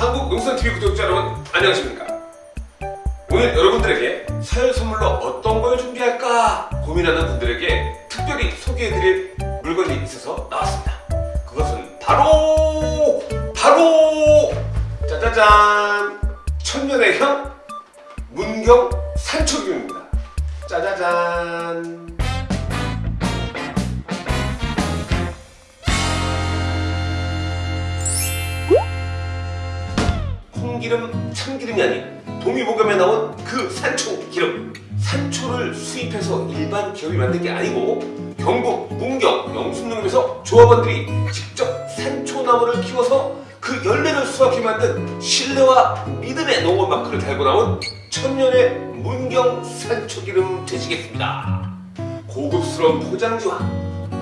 한국 용산TV 구독자 여러분 안녕하십니까? 오늘 여러분들에게 설 선물로 어떤 걸 준비할까 고민하는 분들에게 특별히 소개해드릴 물건이 있어서 나왔습니다. 그것은 바로 바로 짜자잔! 천년의 향 문경 산초기입니다. 짜자잔 콩기름, 참기름이 아닌 동의보감에 나온 그 산초 기름. 산초를 수입해서 일반 기업이 만든 게 아니고 경북 문경 영순농협에서 조합원들이 직접 산초나무를 키워서 그 열매를 수확해 만든 신뢰와 믿음의 농업 마크를 달고 나온 천년의 문경 산초기름 되시겠습니다. 고급스러운 포장지와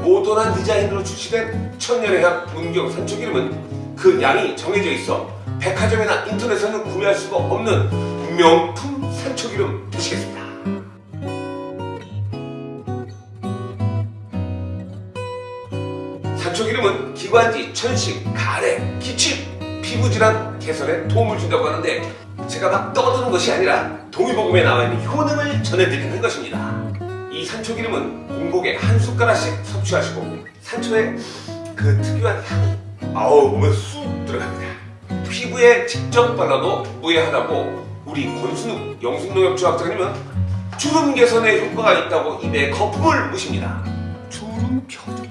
모던한 디자인으로 출시된 천년의 향 문경 산초기름은 그 양이 정해져 있어 백화점이나 인터넷에서는 구매할 수가 없는 명품 산초기름 되시겠습니다. 산초기름은 기관지, 천식, 가래, 기침, 피부질환 개선에 도움을 준다고 하는데 제가 막 떠드는 것이 아니라 동의보감에 나와 있는 효능을 전해드리는 것입니다. 이 산초기름은 공복에 한 숟가락씩 섭취하시고 산초의 그 특유한 향이 아우 몸에 쑥 들어갑니다. 피부에 직접 발라도 무해하다고 우리 권순욱 영순농협조합장님은 주름 개선에 효과가 있다고 입에 거품을 무십니다. 주름 표정.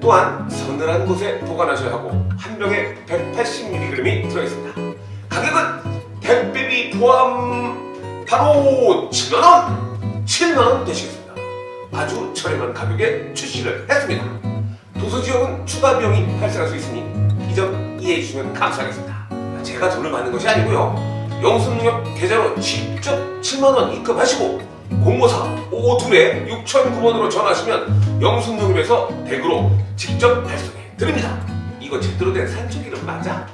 또한 서늘한 곳에 보관하셔야 하고 한 병에 180mg이 들어있습니다. 가격은 택배비 포함 바로 7만원! 7만원 되시겠습니다. 아주 저렴한 가격에 출시를 했습니다. 도서지역은 추가 비용이 발생할 수 있으니 이점 이해해 주시면 감사하겠습니다. 제가 돈을 받는 것이 아니고요. 영순농협 계좌로 직접 7만원 입금하시고 054 552에 6009번으로 전화하시면 영순농협에서 댁으로 직접 발송해 드립니다. 이거 제대로 된 산초기름 맞아?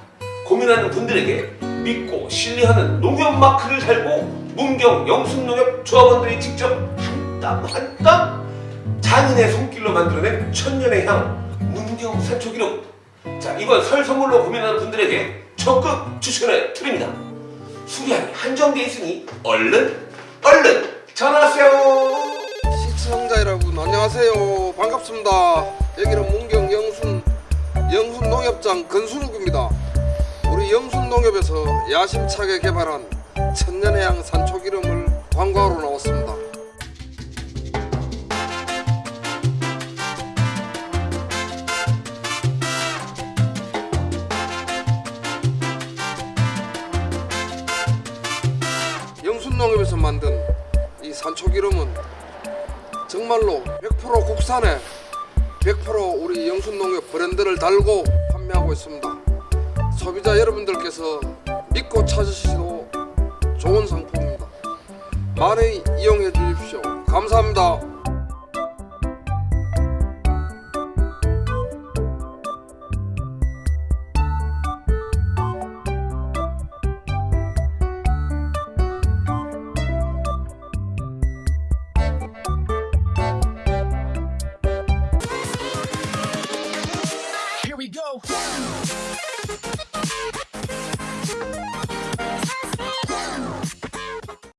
고민하는 분들에게 믿고 신뢰하는 농협 마크를 달고 문경 영순농협 조합원들이 직접 한 땀 한 땀 장인의 손길로 만들어낸 천년의 향 문경 산초기름 자 이번 설 선물로 고민하는 분들에게 적극 추천해 드립니다. 수량이 한정돼 있으니 얼른 얼른 전화하세요. 시청자 여러분 안녕하세요. 반갑습니다. 여기는 문경 영순 영순 농협장 건순욱입니다. 우리 영순 농협에서 야심차게 개발한 천년해양 산초기름을 광고하러 나왔습니다 농협에서 만든 이 산초기름은 정말로 100% 국산에 100% 우리 영순농협 브랜드를 달고 판매하고 있습니다. 소비자 여러분들께서 믿고 찾으시도 좋은 상품입니다. 많이 이용해 주십시오. 감사합니다. go.